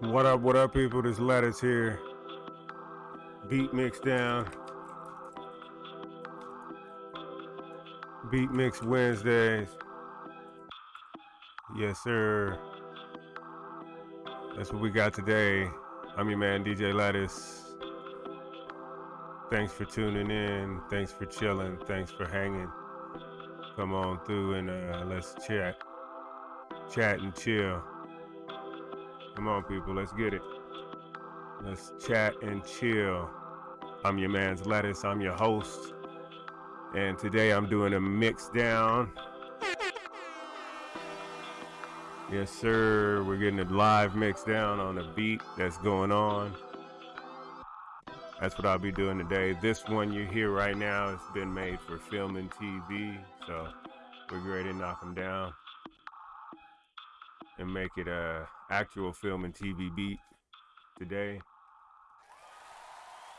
What up, what up, people? This Lettuce here. Beat Mix Down. Beat Mix Wednesdays. Yes, sir. That's what we got today. I'm your man, DJ Lettuce. Thanks for tuning in. Thanks for chilling. Thanks for hanging. Come on through and uh, let's chat. Chat and chill. Come on, people, let's get it. Let's chat and chill. I'm your man's lettuce. I'm your host. And today I'm doing a mix down. Yes, sir. We're getting a live mix down on the beat that's going on. That's what I'll be doing today. This one you hear right now has been made for film and TV. So we're ready to knock them down and make it a actual film and TV beat today.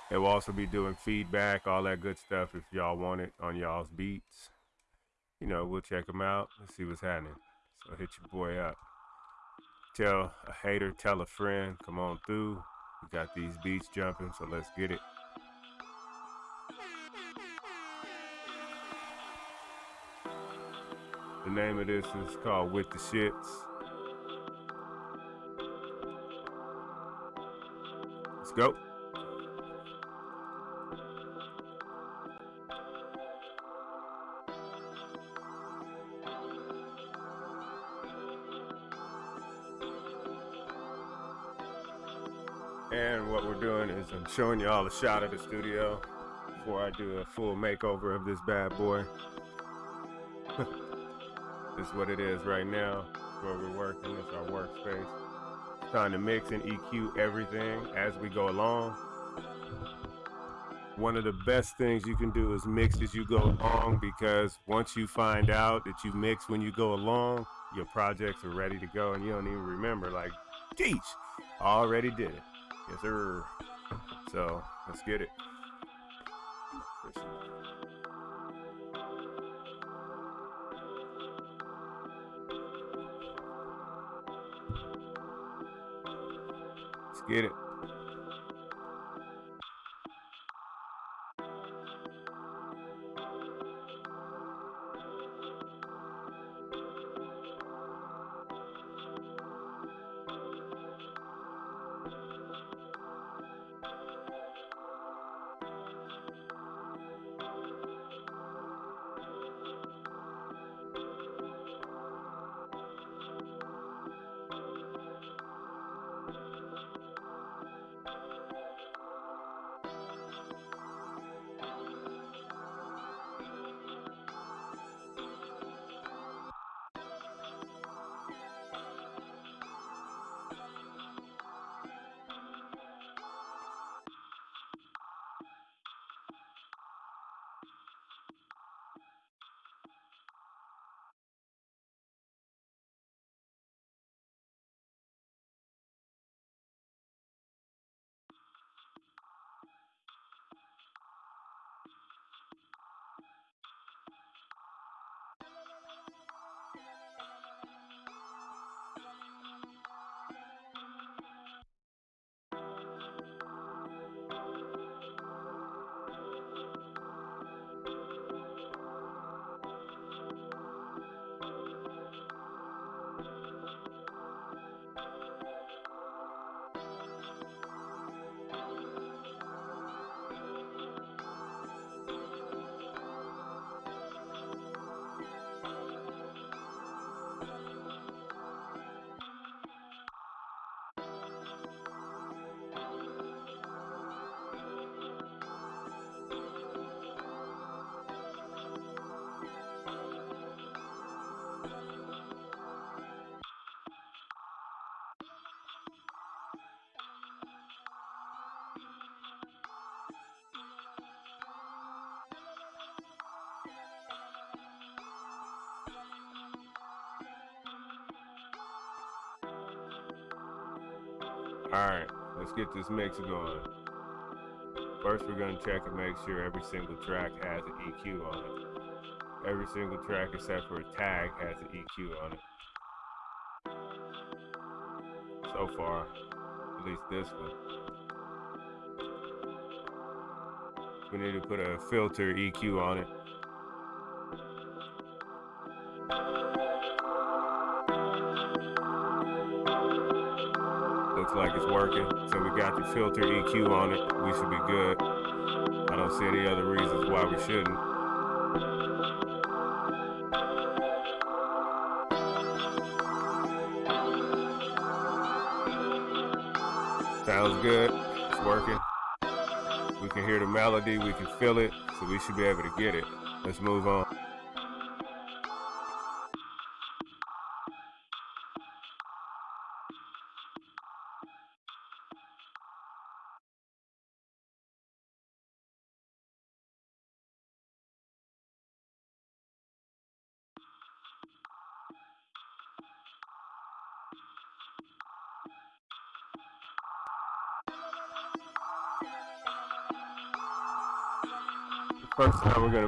And we'll also be doing feedback, all that good stuff if y'all want it on y'all's beats. You know, we'll check them out and see what's happening. So hit your boy up. Tell a hater, tell a friend, come on through. We got these beats jumping, so let's get it. The name of this is called With the Shits. Let's go. And what we're doing is I'm showing you all a shot of the studio before I do a full makeover of this bad boy. this is what it is right now. where we're working. It's our workspace. Trying to mix and EQ everything as we go along. One of the best things you can do is mix as you go along because once you find out that you mix when you go along, your projects are ready to go and you don't even remember like, geez, already did it. Yes, sir. So let's get it. Get it. Alright, let's get this mix going. First we're going to check and make sure every single track has an EQ on it. Every single track except for a tag has an EQ on it. So far, At least this one. We need to put a filter EQ on it. Looks like it's working. So we got the filter EQ on it. We should be good. I don't see any other reasons why we shouldn't. Good. It's working. We can hear the melody. We can feel it. So we should be able to get it. Let's move on.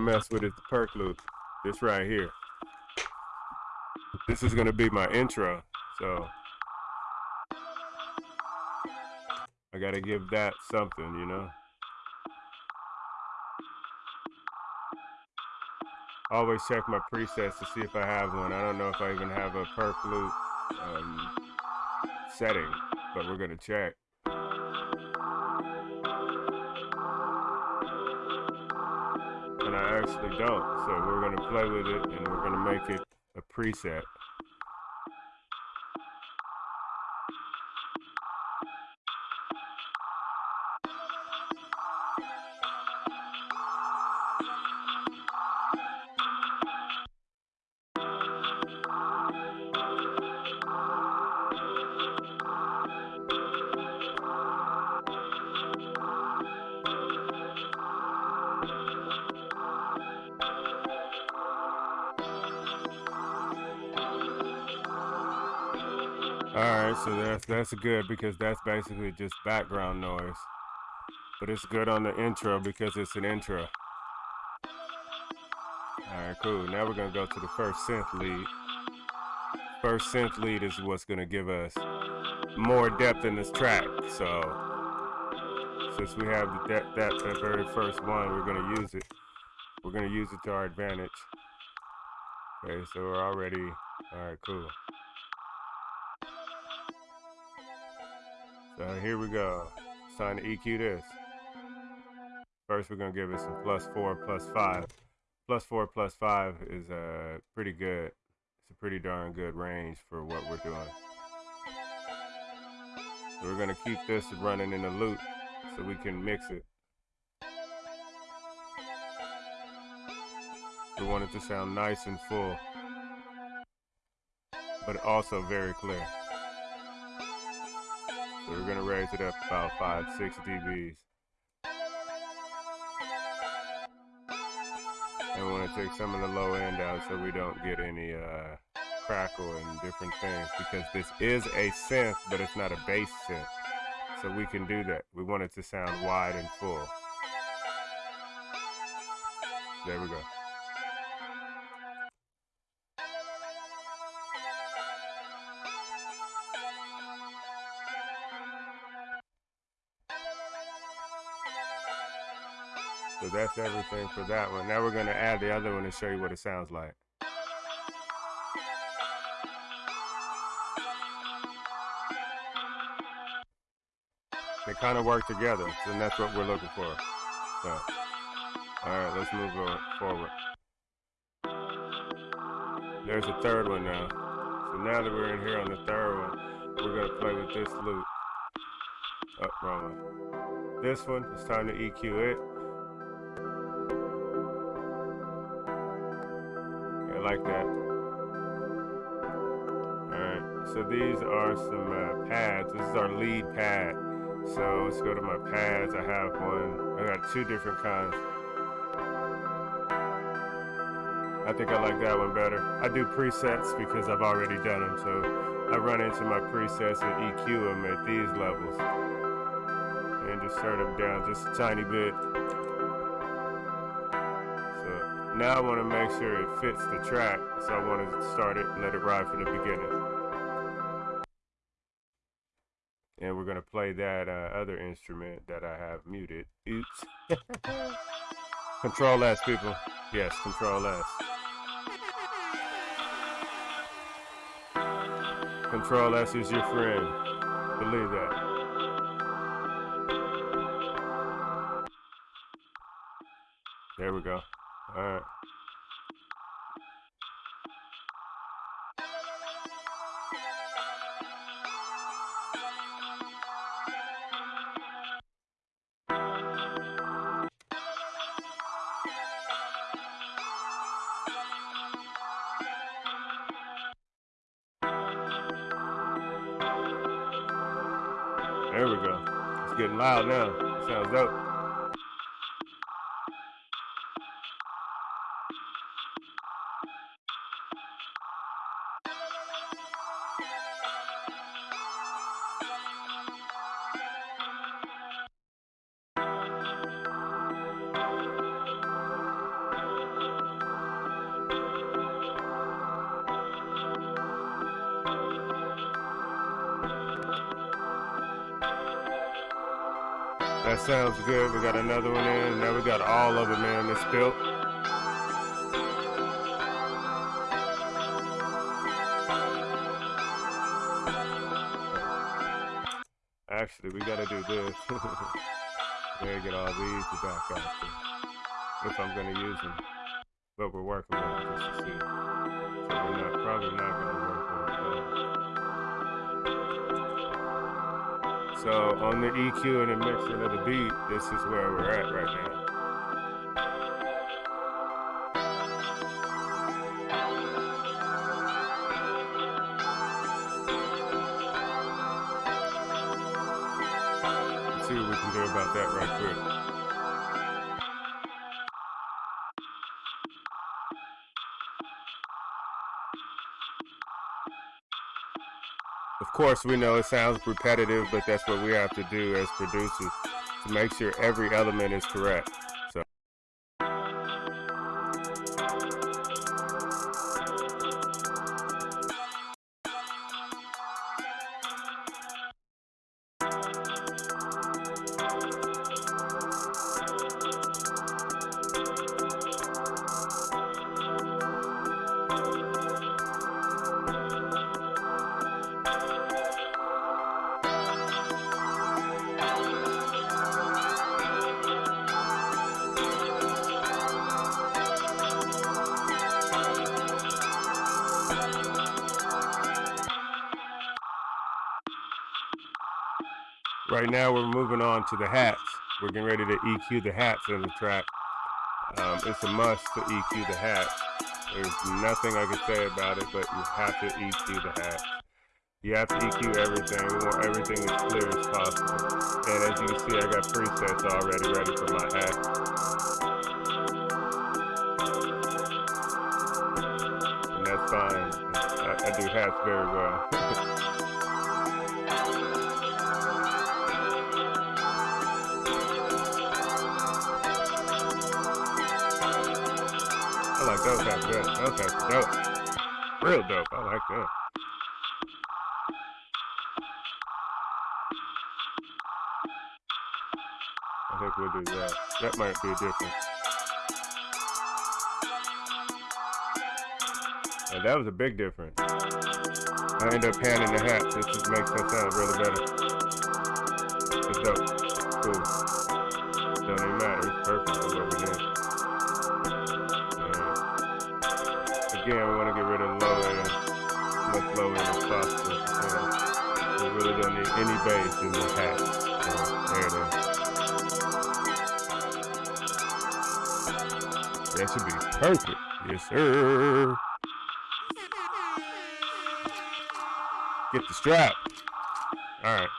Mess with is the perc loop. This right here. This is gonna be my intro, so I gotta give that something, you know. Always check my presets to see if I have one. I don't know if I even have a perc loop um, setting, but we're gonna check. Actually don't. So we're going to play with it and we're going to make it a preset. That's good because that's basically just background noise. But it's good on the intro because it's an intro. All right, cool. Now we're gonna go to the first synth lead. First synth lead is what's gonna give us more depth in this track. So since we have that, that that very first one, we're gonna use it. We're gonna use it to our advantage. Okay, so we're already all right, cool. So here we go. It's time to EQ this. First, we're gonna give it some plus four, plus five. Plus four, plus five is uh, pretty good. It's a pretty darn good range for what we're doing. So we're gonna keep this running in a loop so we can mix it. We want it to sound nice and full, but also very clear. So we're gonna raise it up about five, six dBs. And we wanna take some of the low end out so we don't get any uh, crackle and different things because this is a synth, but it's not a bass synth. So we can do that. We want it to sound wide and full. There we go. That's everything for that one. Now we're going to add the other one and show you what it sounds like. They kind of work together, and that's what we're looking for. So, all right, let's move forward. There's a third one now. So now that we're in here on the third one, we're going to play with this loop. Oh, wrong one. This one, it's time to EQ it. Like that. Alright, so these are some uh, pads. This is our lead pad. So let's go to my pads. I have one. I got two different kinds. I think I like that one better. I do presets because I've already done them. So I run into my presets and EQ them at these levels. And just turn them down just a tiny bit. Now I want to make sure it fits the track, so I want to start it and let it ride from the beginning. and we're gonna play that uh, other instrument that I have muted. Oops. control S, people. Yes, Control S. Control S is your friend. Believe that. That good. We got another one in. Now we got all of them in. It's built. Actually, we gotta do this. gotta get all these to back there. If I'm gonna use them. But we're working on it just to see. So we're not probably not gonna work on it. So on the EQ and the mixing of the beat, this is where we're at right now. Course, we know it sounds repetitive, but that's what we have to do as producers to make sure every element is correct. To the hats. We're getting ready to EQ the hats in the track. Um, it's a must to EQ the hats. There's nothing I can say about it, but you have to EQ the hats. You have to EQ everything. We want everything as clear as possible. And as you can see, I got presets already ready for my hat. And that's fine. I, I do hats very well. good. Dope. Real dope. I like that. I think we'll do that. That might be different. And that was a big difference. I end up panning the hat. This just makes that sound really better. It's dope. Cool. Any bass in the hat. Is. That should be perfect. Yes, sir. Get the strap. All right.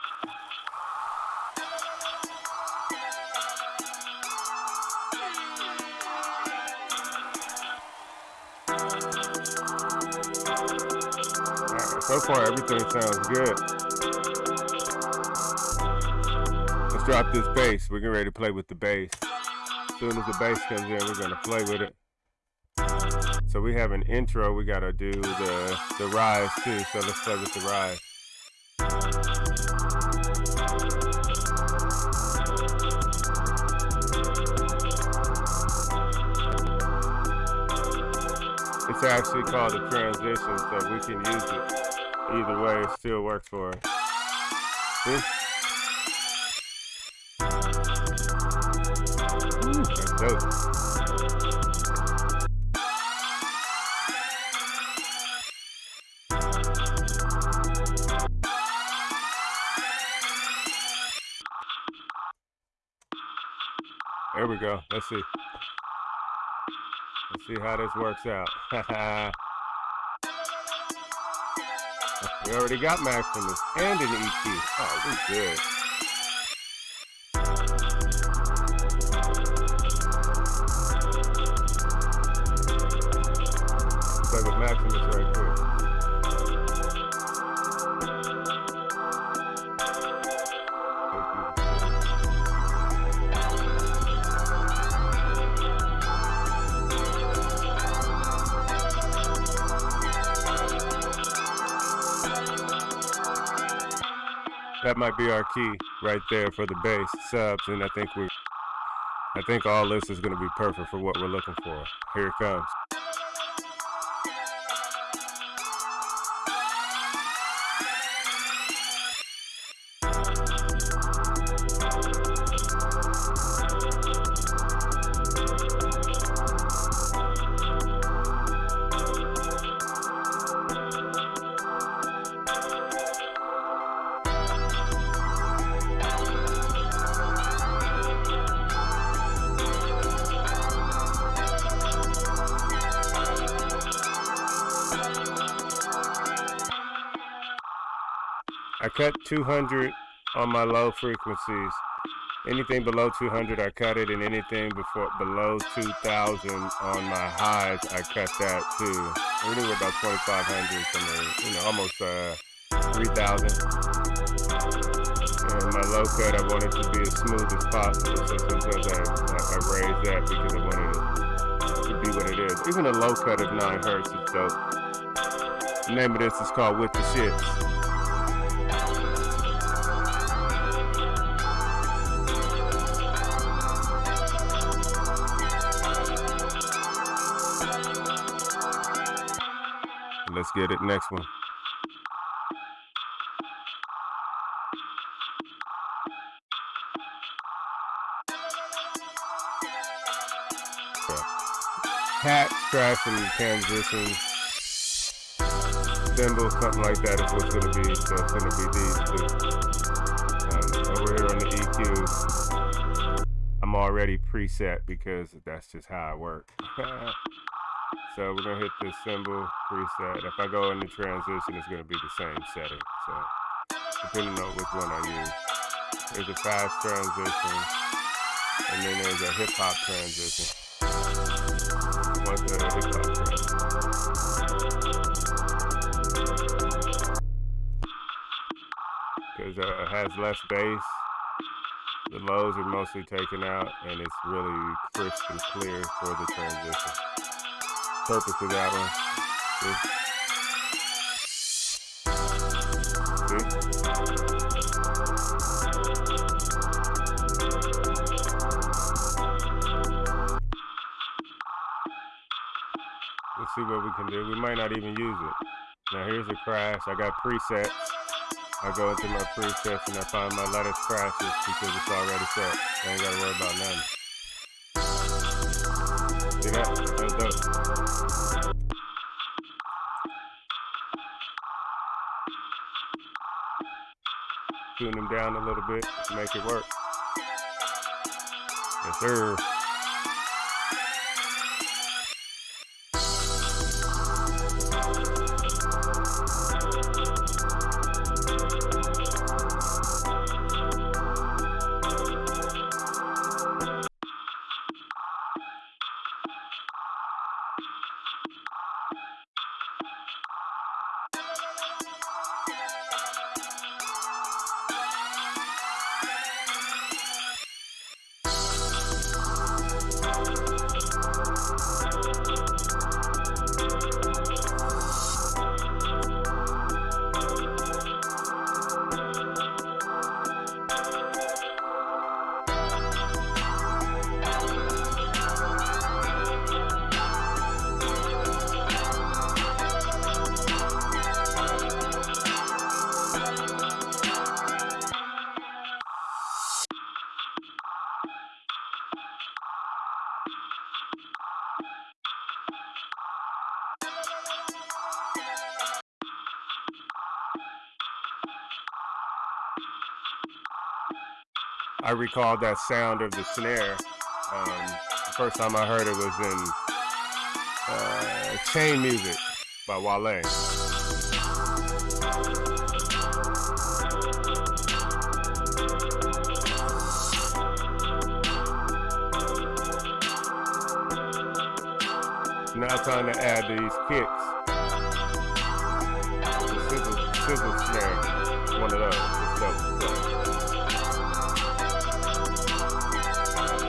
All right. So far, everything sounds good. Drop this bass. We're getting ready to play with the bass. As soon as the bass comes in, we're gonna play with it. So we have an intro. We gotta do the the rise too. So let's play with the rise. It's actually called a transition, so we can use it. Either way, it still works for us. This There we go. Let's see. Let's see how this works out. we already got Maximus and an EQ. Oh, we good. That might be our key right there for the bass subs, and I think we, I think all this is going to be perfect for what we're looking for. Here it comes. 200 on my low frequencies. Anything below 200, I cut it, and anything before below 2,000 on my highs, I cut that too. Really, we're about 2,500, somewhere, you know, almost uh, 3,000. And my low cut, I want it to be as smooth as possible. So sometimes I, I, I raise that because I wanted it to be what it is. Even a low cut of 9 hertz is dope. The name of this is called With the Shits. Let's get it. Next one. Hat, scratch, and transition. Cymbal, something like that is what's to be. So it's to be these two. Um, over here on the EQ, I'm already preset because that's just how I work. So we're gonna hit this cymbal preset. If I go into transition, it's gonna be the same setting. So depending on which one I use. There's a fast transition, and then there's a hip hop transition. What's the hip hop transition? Because uh, it has less bass. The lows are mostly taken out, and it's really crisp and clear for the transition purpose of that one. See? See? Let's see what we can do. We might not even use it. Now here's a crash. I got presets. I go into my presets and I find my lattice crashes because it's already set. I ain't gotta worry about nothing. Tune them down a little bit to make it work. Yes, sir. I recalled that sound of the snare. Um, the first time I heard it was in uh, Chain Music by Wale. Now time to add these kicks. The sizzle, sizzle snare, one of those.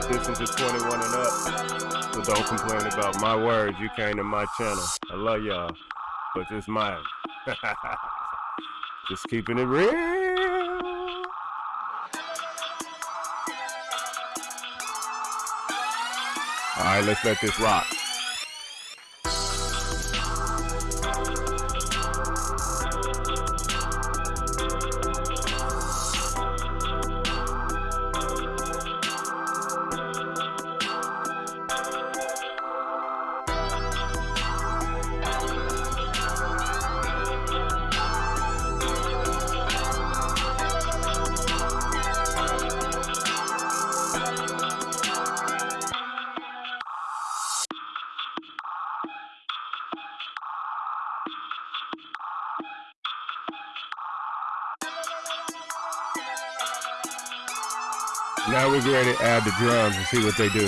This is a 21 and up, so don't complain about my words. You came to my channel. I love y'all, but it's mine. Just keeping it real. All right, let's let this rock. The drums and see what they do.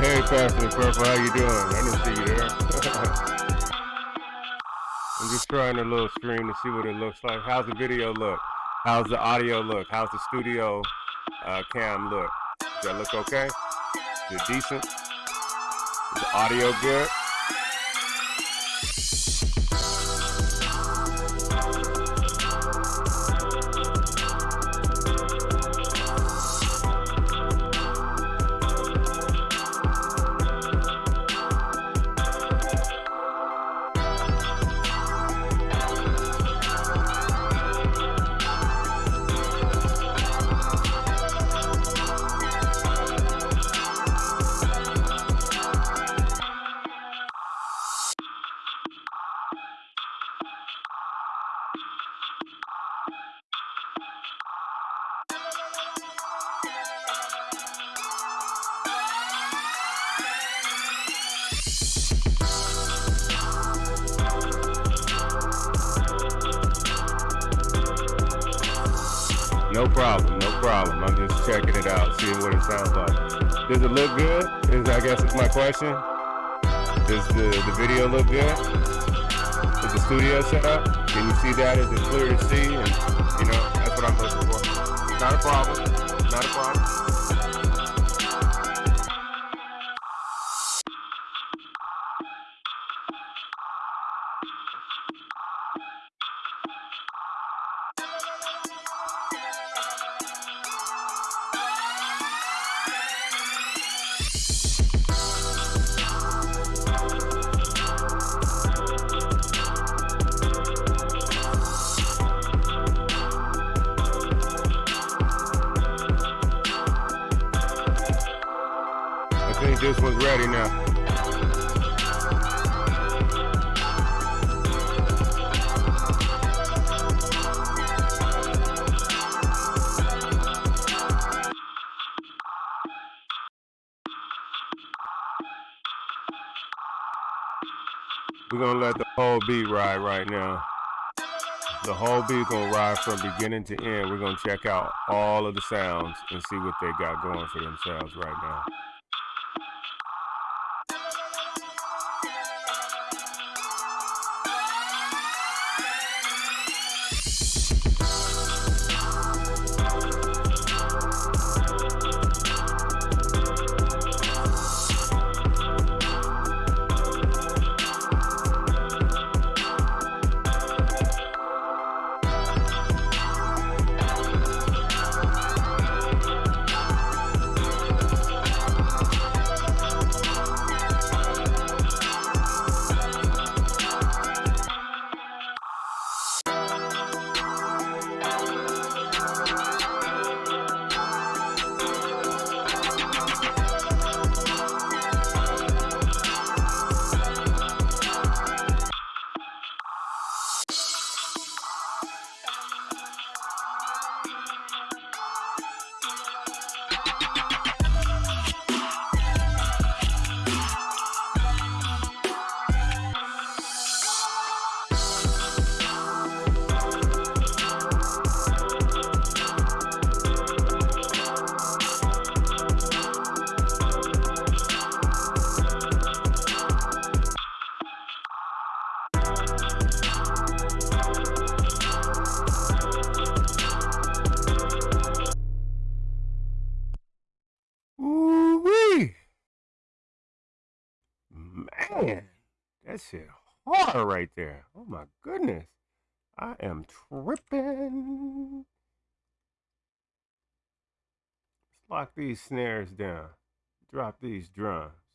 Hey, Pastor Purple, how you doing? I didn't see you there. Trying a little stream to see what it looks like. How's the video look? How's the audio look? How's the studio uh, cam look? Does that look okay? Is it decent? Is the audio good? Does the, the video look good? Is the studio set up? Can you see that? Is it clear to see? And you know, that's what I'm looking for. Not a problem. Not a problem. We're gonna let the whole beat ride right now. The whole beat gonna ride from beginning to end. We're gonna check out all of the sounds and see what they got going for themselves right now. These snares down. Drop these drums.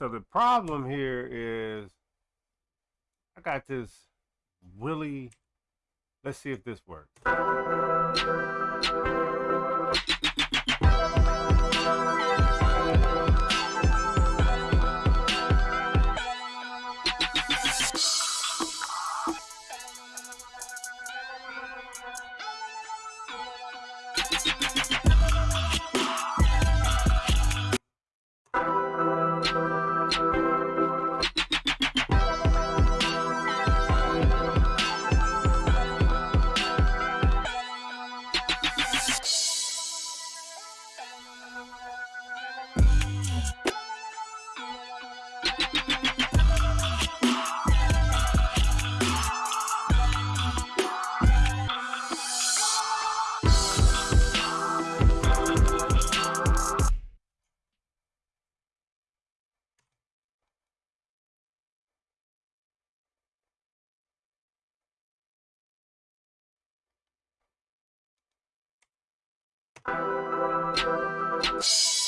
So the problem here is I got this Willie. Let's see if this works. you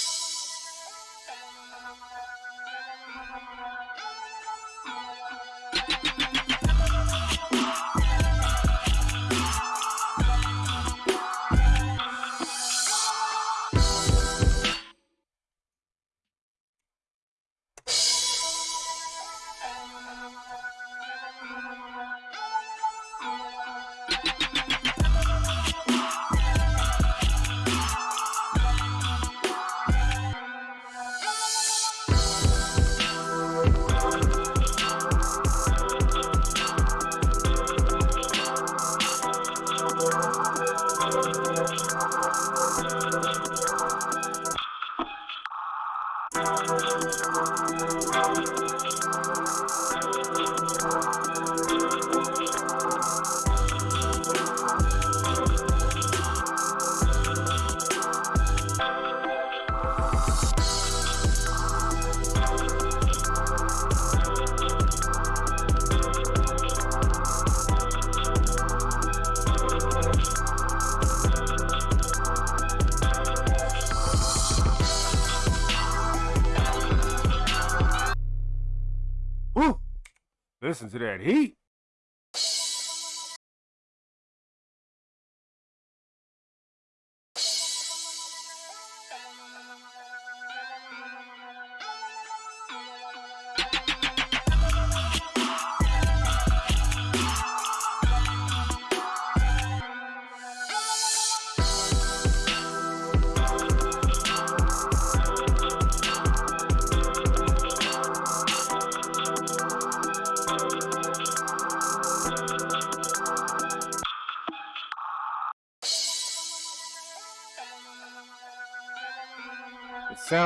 Listen to that heat.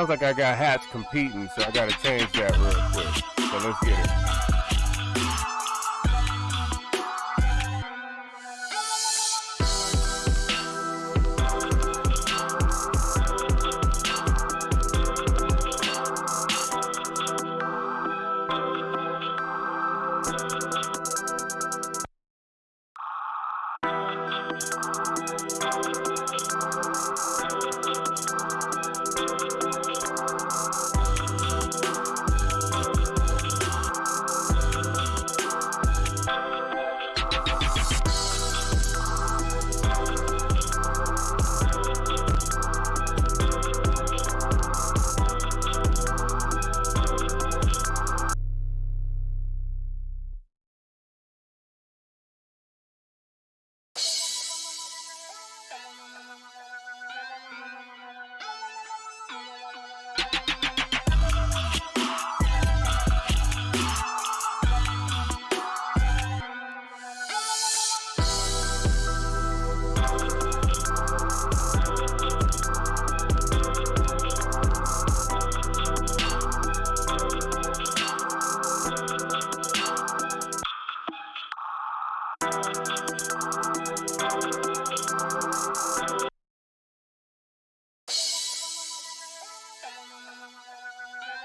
Sounds like I got hats competing, so I gotta change that real quick. So let's get it.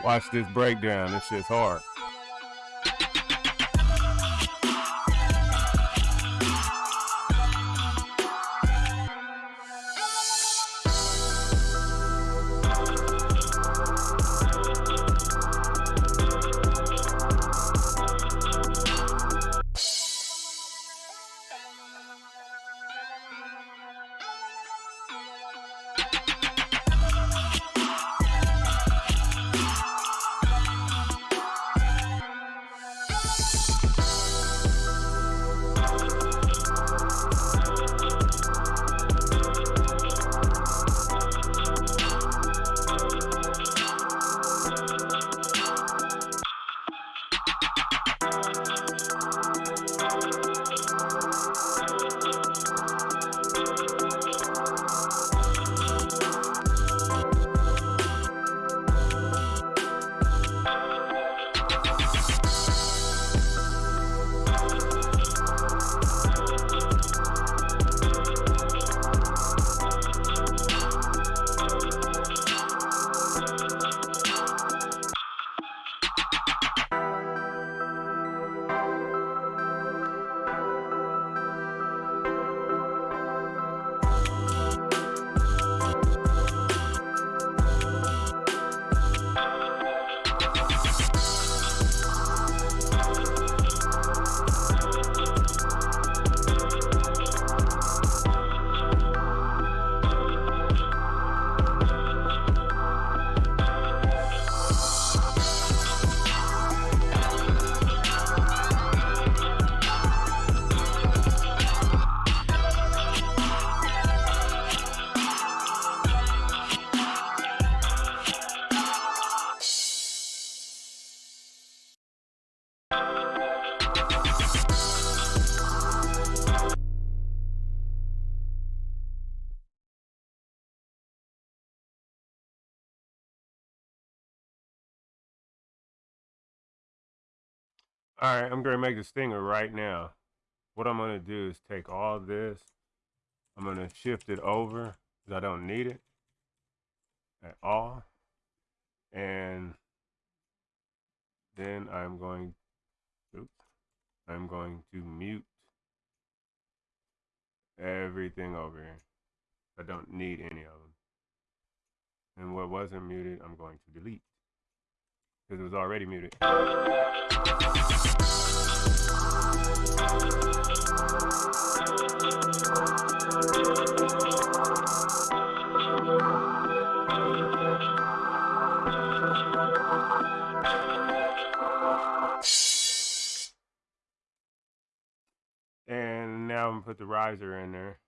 Watch this breakdown. This shit's hard. I'm going to make a stinger right now. What I'm going to do is take all this. I'm going to shift it over because I don't need it at all. And then I'm going, oops, I'm going to mute everything over here. I don't need any of them. And what wasn't muted, I'm going to delete because it was already muted. And now I'm gonna put the riser in there.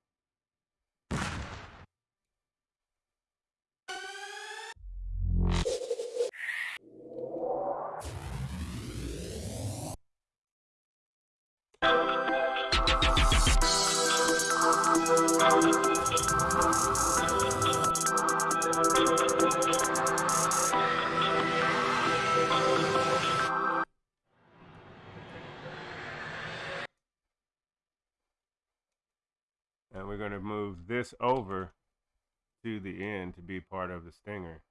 This over to the end to be part of the stinger.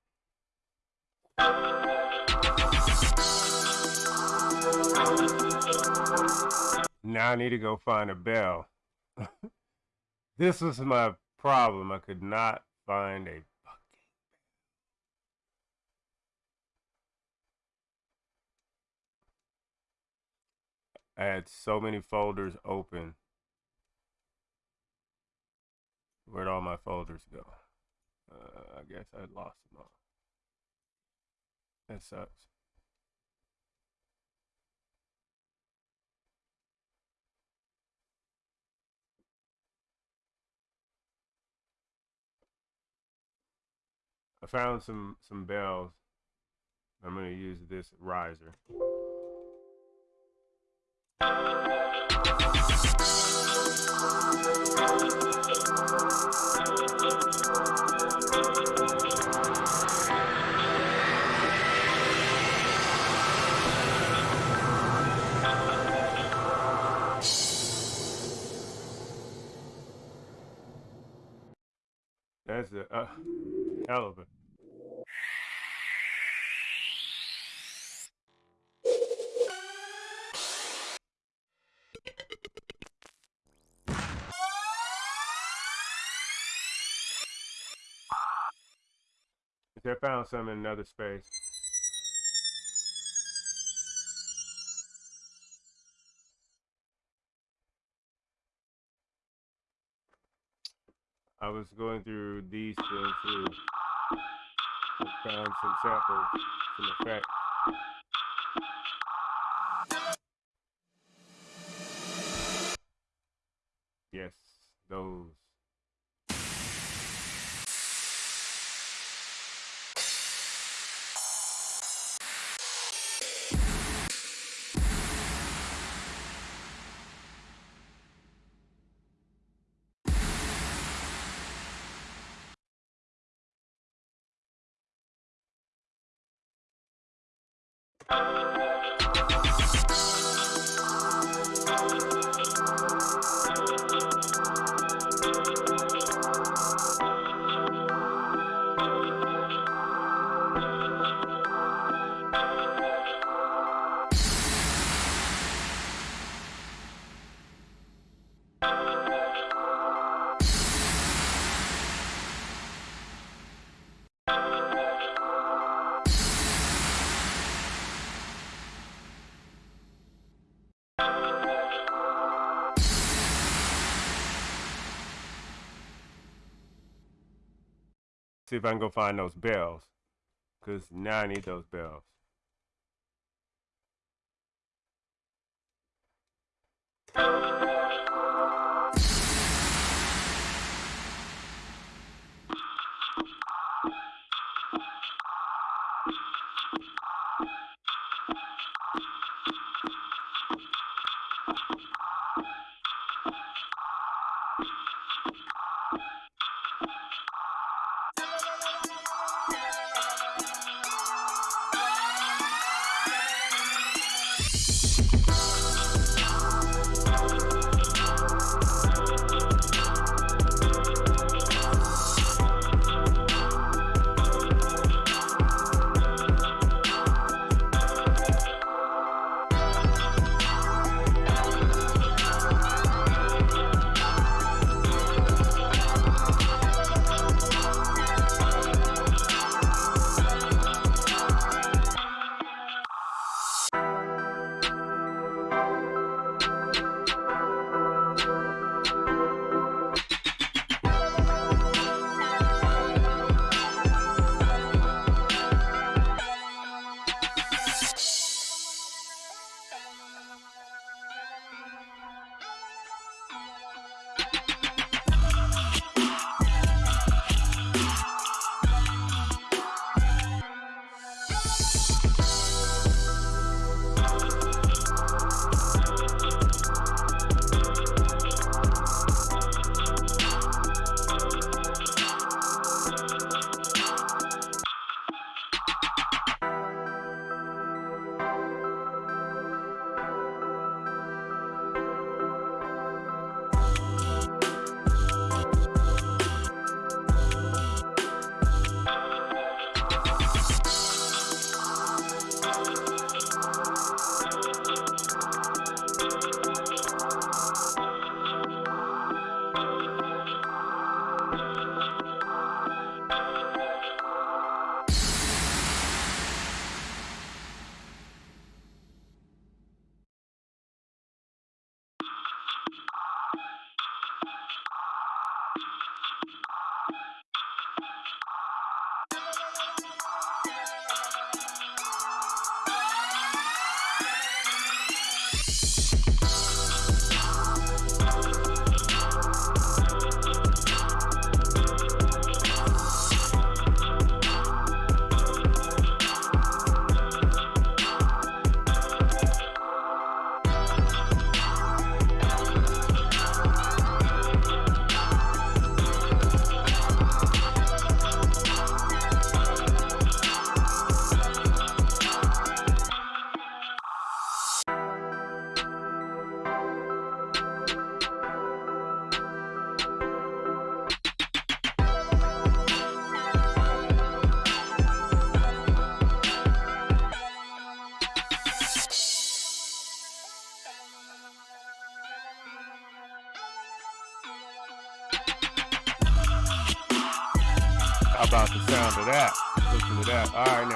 Now I need to go find a bell. this was my problem. I could not find a I had so many folders open. Where'd all my folders go? Uh, I guess I lost them all. That sucks. I found some some bells. I'm going to use this riser. That's a uh, hell of a I found some in another space. Was going through these things too. Found some samples, some effects. Yes, those. Thank you. See if I can go find those bells. Because now I need those bells.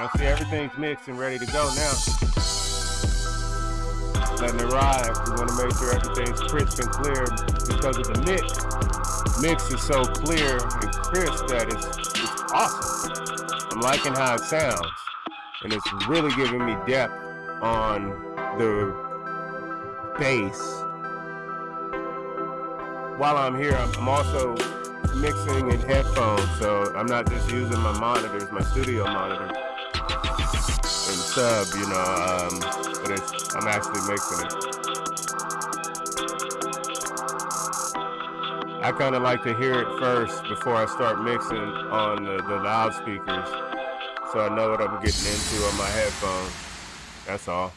Now see everything's mixed and ready to go now. Letting it ride. We want to make sure everything's crisp and clear because of the mix. Mix is so clear and crisp that it's, it's awesome. I'm liking how it sounds, and it's really giving me depth on the bass. While I'm here, I'm also mixing in headphones, so I'm not just using my monitors, my studio monitor and sub, you know, um, but it's, I'm actually mixing it. I kind of like to hear it first before I start mixing on the, the loudspeakers, so I know what I'm getting into on my headphones. That's all.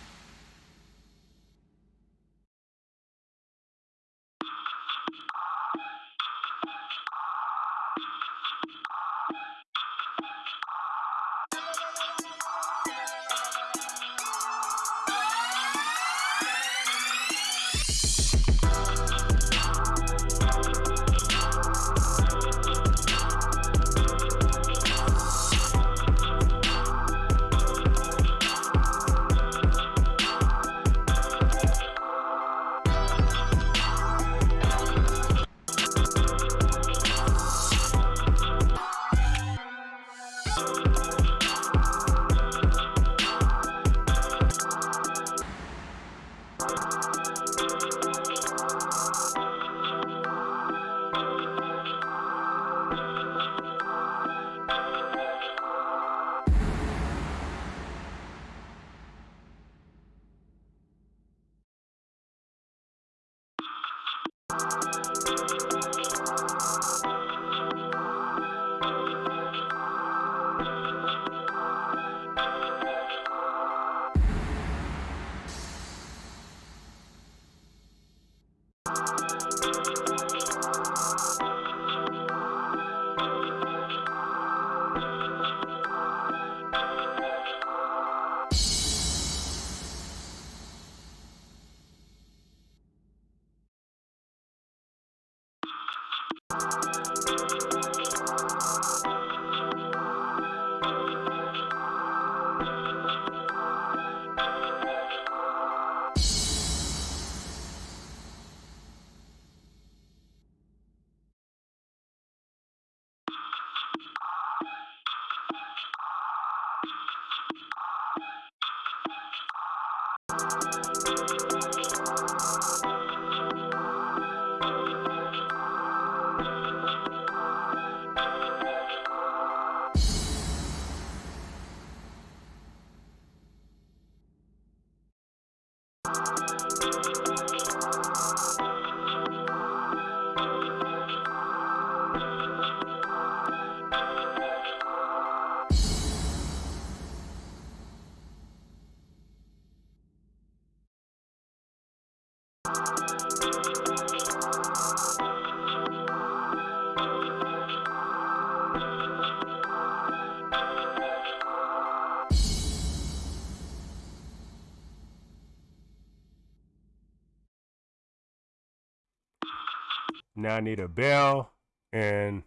Now I need a bell and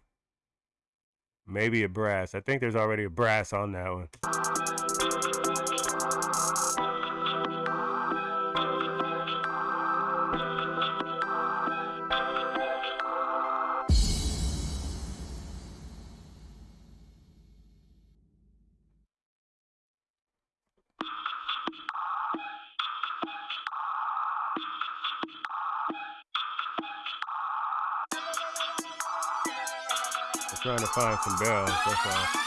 maybe a brass. I think there's already a brass on that one. Some bells, that's all.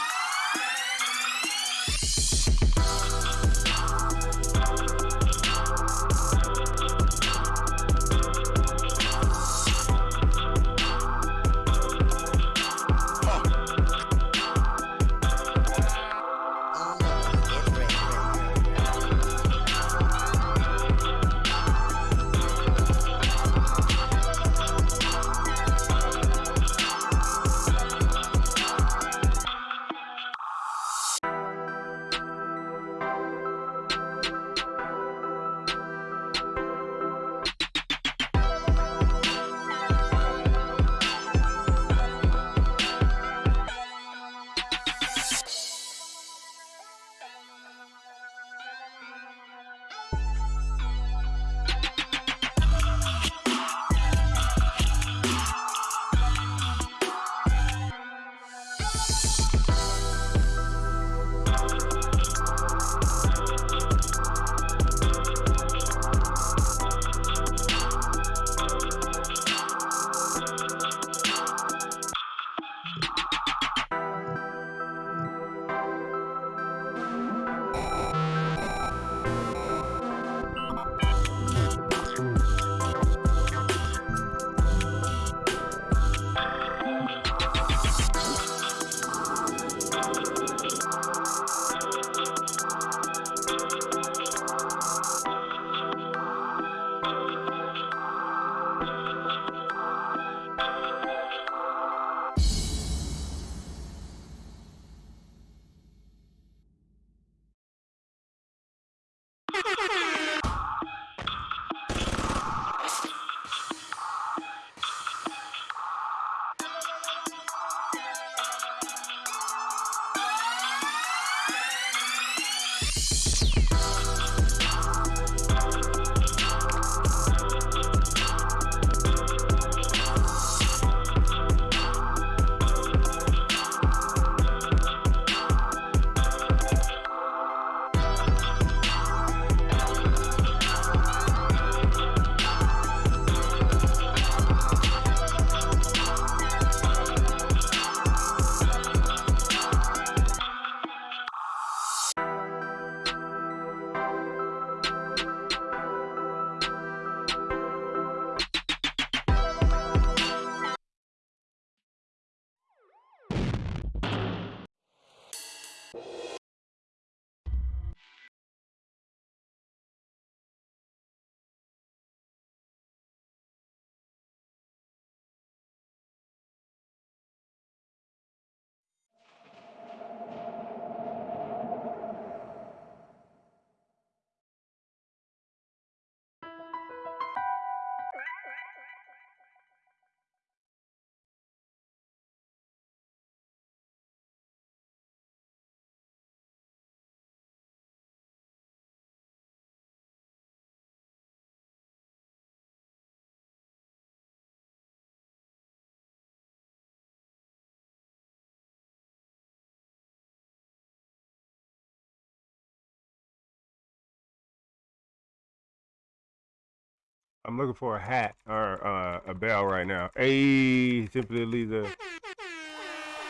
I'm looking for a hat or uh, a bell right now. Hey, simply Lisa.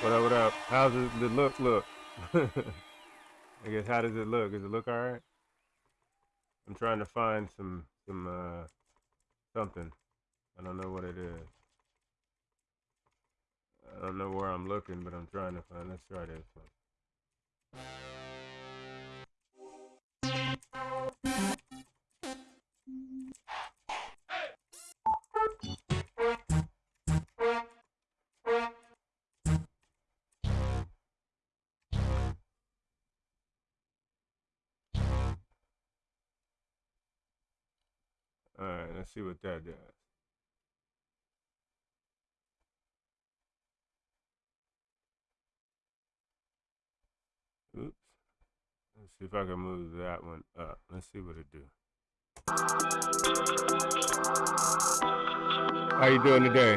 What up? What up? How's it, the look? Look. I guess how does it look? Does it look all right? I'm trying to find some some uh something. I don't know what it is. I don't know where I'm looking, but I'm trying to find. Let's try this one. Let's see what that does. Oops. Let's see if I can move that one up. Let's see what it do. How you doing today?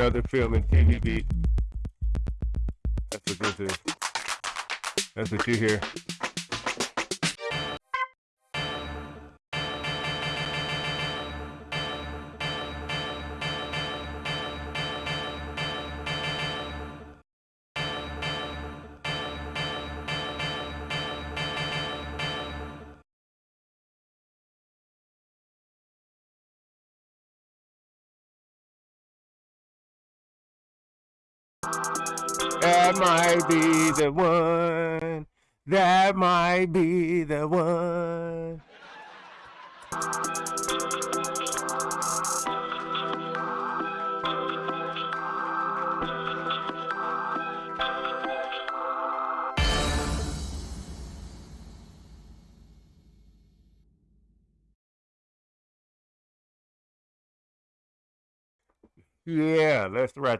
Another film and TV beat. That's what this is. That's what you hear.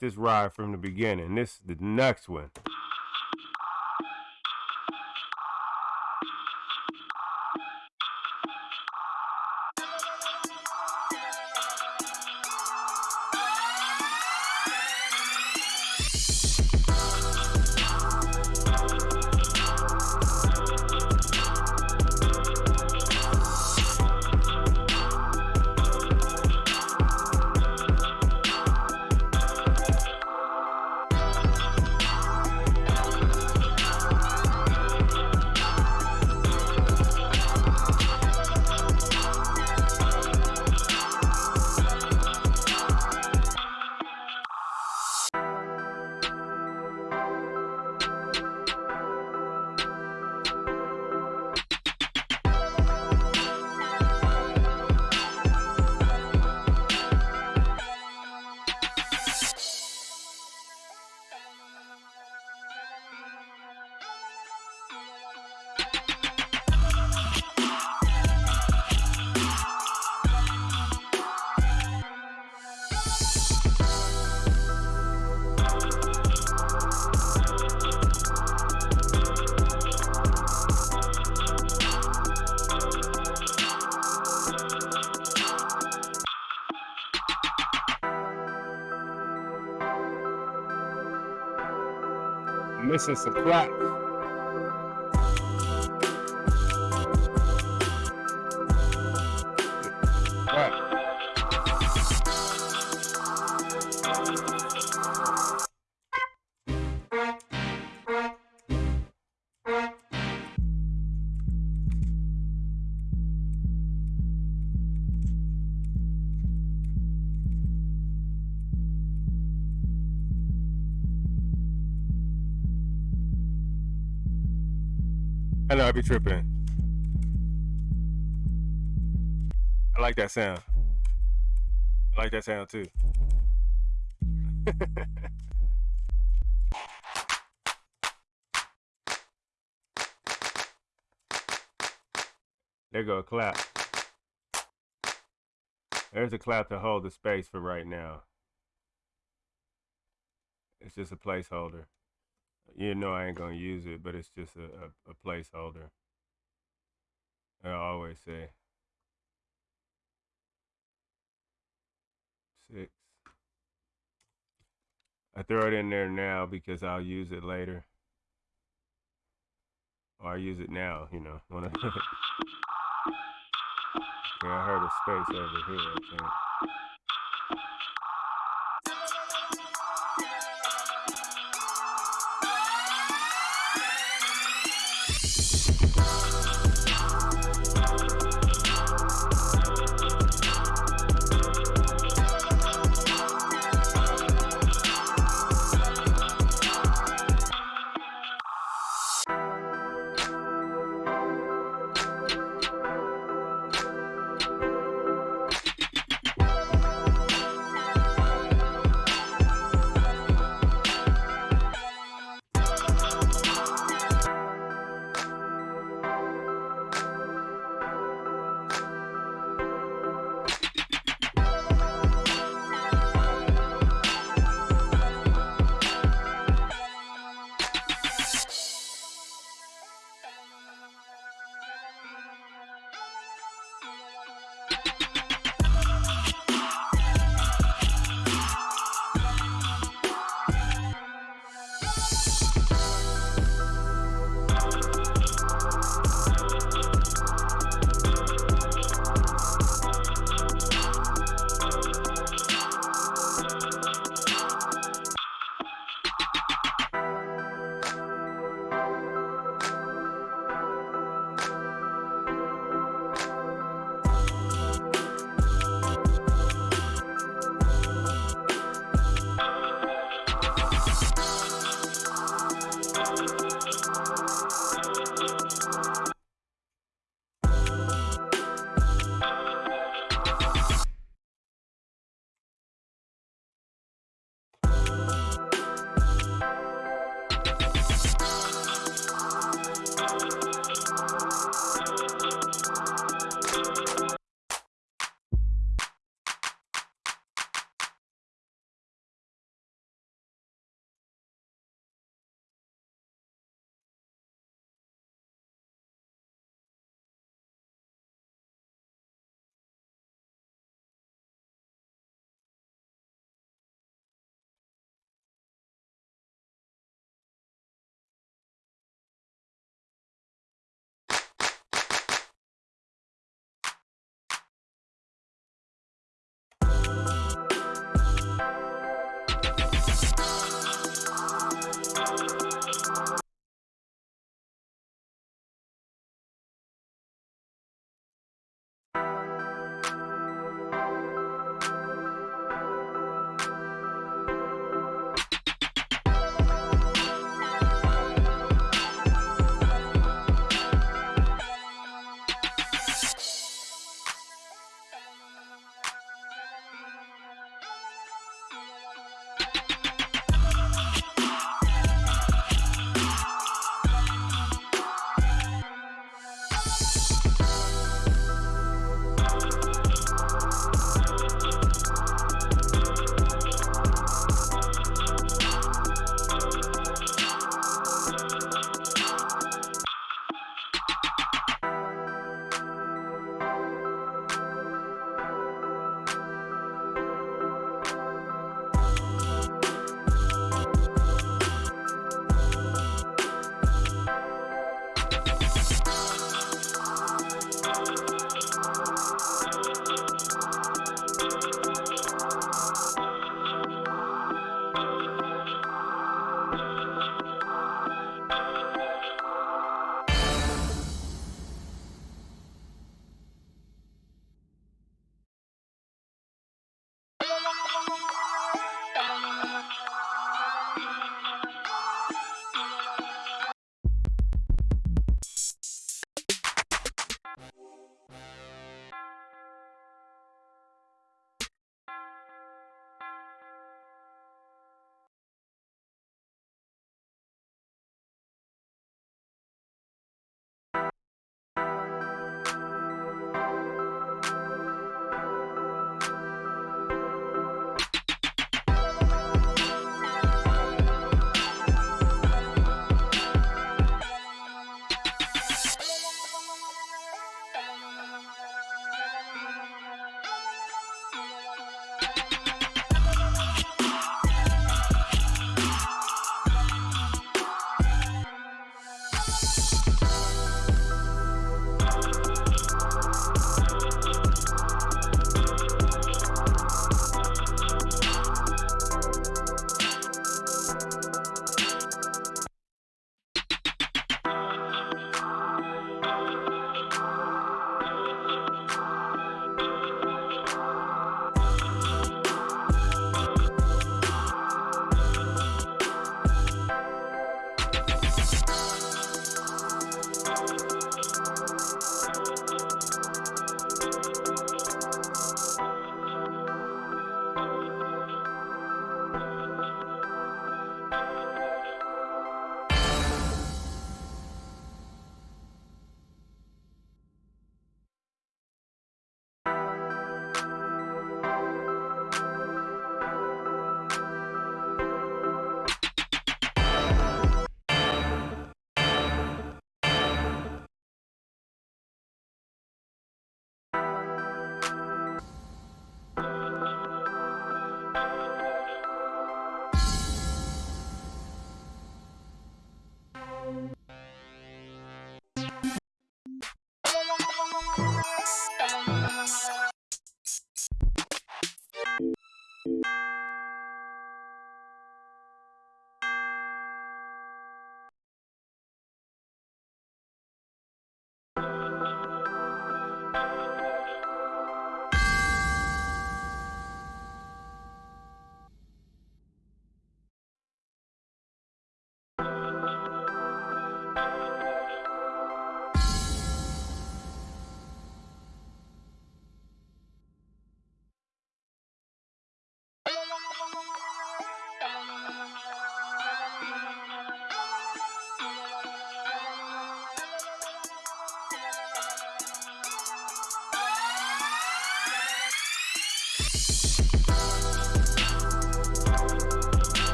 This ride from the beginning. This is the next one. Missing some plaques. Be tripping. I like that sound. I like that sound too. there go a clap. There's a clap to hold the space for right now. It's just a placeholder. You know I ain't gonna use it, but it's just a, a, a placeholder. I always say. Six. I throw it in there now because I'll use it later. Or I use it now, you know. When I okay, I heard a space over here, I think.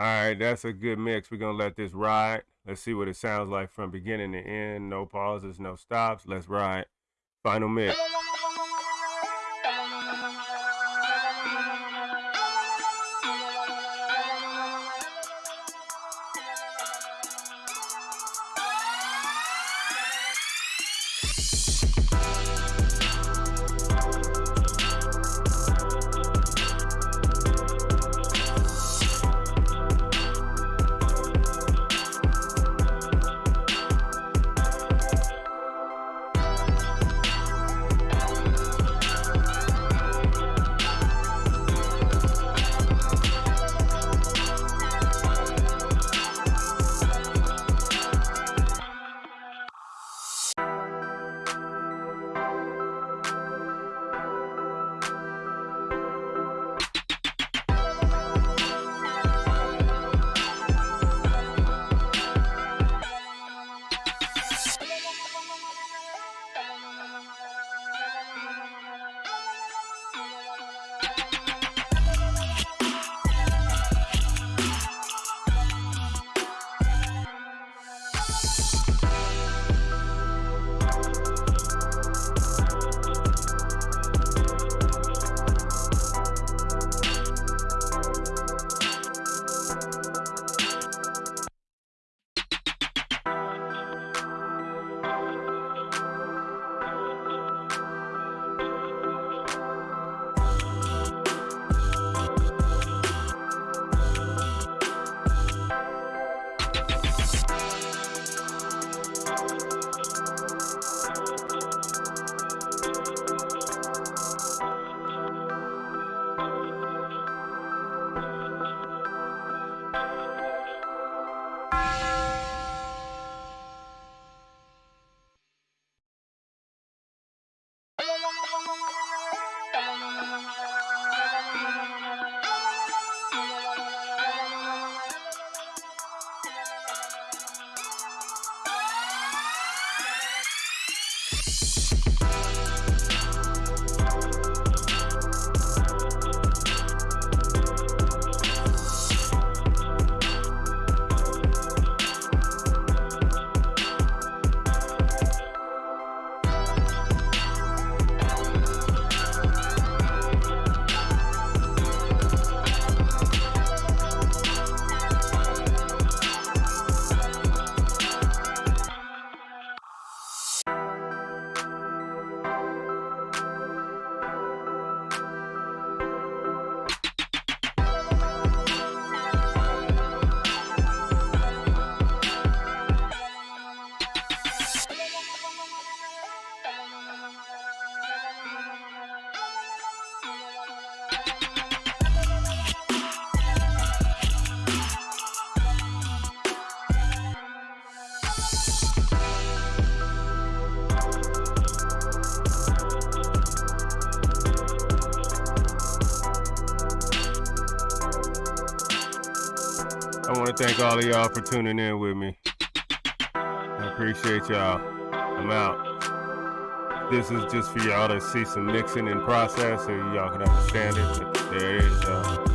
All right, that's a good mix. We're gonna let this ride. Let's see what it sounds like from beginning to end. No pauses, no stops. Let's ride. Final mix. Thank all of y'all for tuning in with me. I appreciate y'all. I'm out. This is just for y'all to see some mixing in process so y'all can understand it. There it is, y'all.